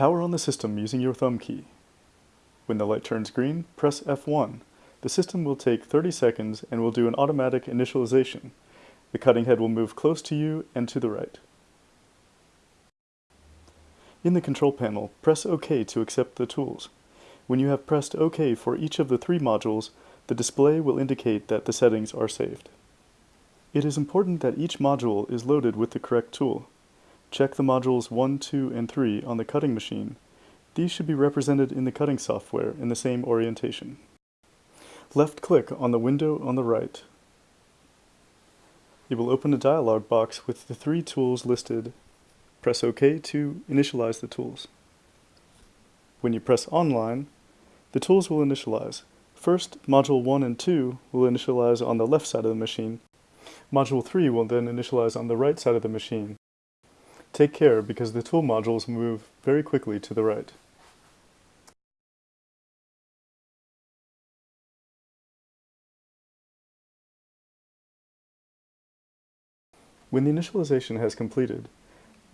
Power on the system using your thumb key. When the light turns green, press F1. The system will take 30 seconds and will do an automatic initialization. The cutting head will move close to you and to the right. In the control panel, press OK to accept the tools. When you have pressed OK for each of the three modules, the display will indicate that the settings are saved. It is important that each module is loaded with the correct tool. Check the modules 1, 2, and 3 on the cutting machine. These should be represented in the cutting software in the same orientation. Left-click on the window on the right. It will open a dialog box with the three tools listed. Press OK to initialize the tools. When you press Online, the tools will initialize. First, Module 1 and 2 will initialize on the left side of the machine. Module 3 will then initialize on the right side of the machine. Take care because the tool modules move very quickly to the right. When the initialization has completed,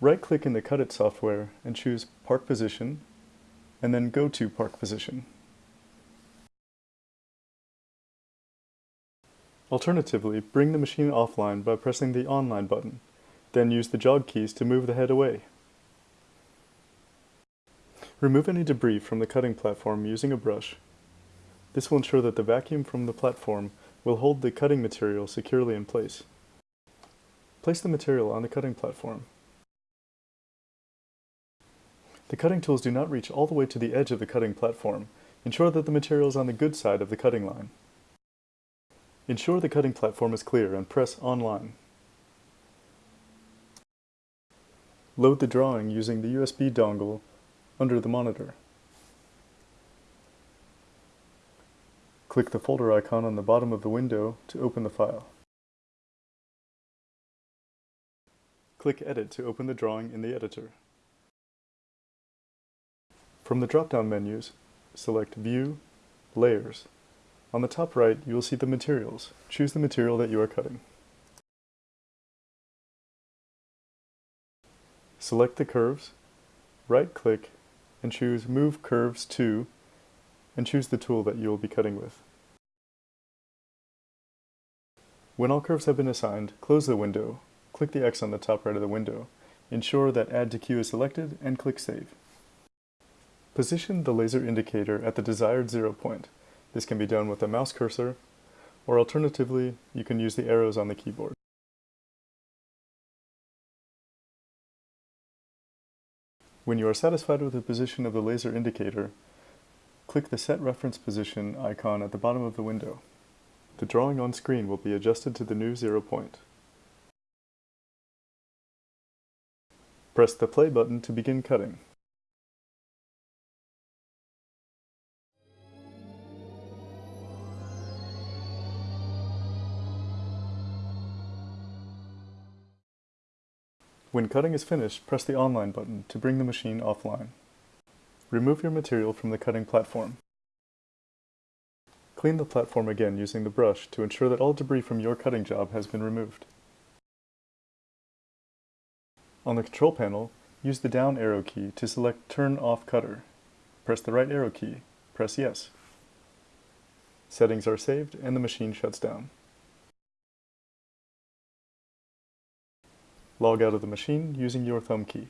right-click in the Cut It software and choose Park Position, and then go to Park Position. Alternatively, bring the machine offline by pressing the Online button. Then use the jog keys to move the head away. Remove any debris from the cutting platform using a brush. This will ensure that the vacuum from the platform will hold the cutting material securely in place. Place the material on the cutting platform. The cutting tools do not reach all the way to the edge of the cutting platform. Ensure that the material is on the good side of the cutting line. Ensure the cutting platform is clear and press Online. Load the drawing using the USB dongle under the monitor. Click the folder icon on the bottom of the window to open the file. Click Edit to open the drawing in the editor. From the drop-down menus, select View, Layers. On the top right, you will see the materials. Choose the material that you are cutting. Select the curves, right-click, and choose Move Curves to, and choose the tool that you will be cutting with. When all curves have been assigned, close the window, click the X on the top right of the window, ensure that Add to Queue is selected, and click Save. Position the laser indicator at the desired zero point. This can be done with a mouse cursor, or alternatively, you can use the arrows on the keyboard. When you are satisfied with the position of the laser indicator, click the Set Reference Position icon at the bottom of the window. The drawing on screen will be adjusted to the new zero point. Press the play button to begin cutting. When cutting is finished, press the Online button to bring the machine offline. Remove your material from the cutting platform. Clean the platform again using the brush to ensure that all debris from your cutting job has been removed. On the control panel, use the down arrow key to select Turn Off Cutter. Press the right arrow key. Press Yes. Settings are saved and the machine shuts down. Log out of the machine using your thumb key.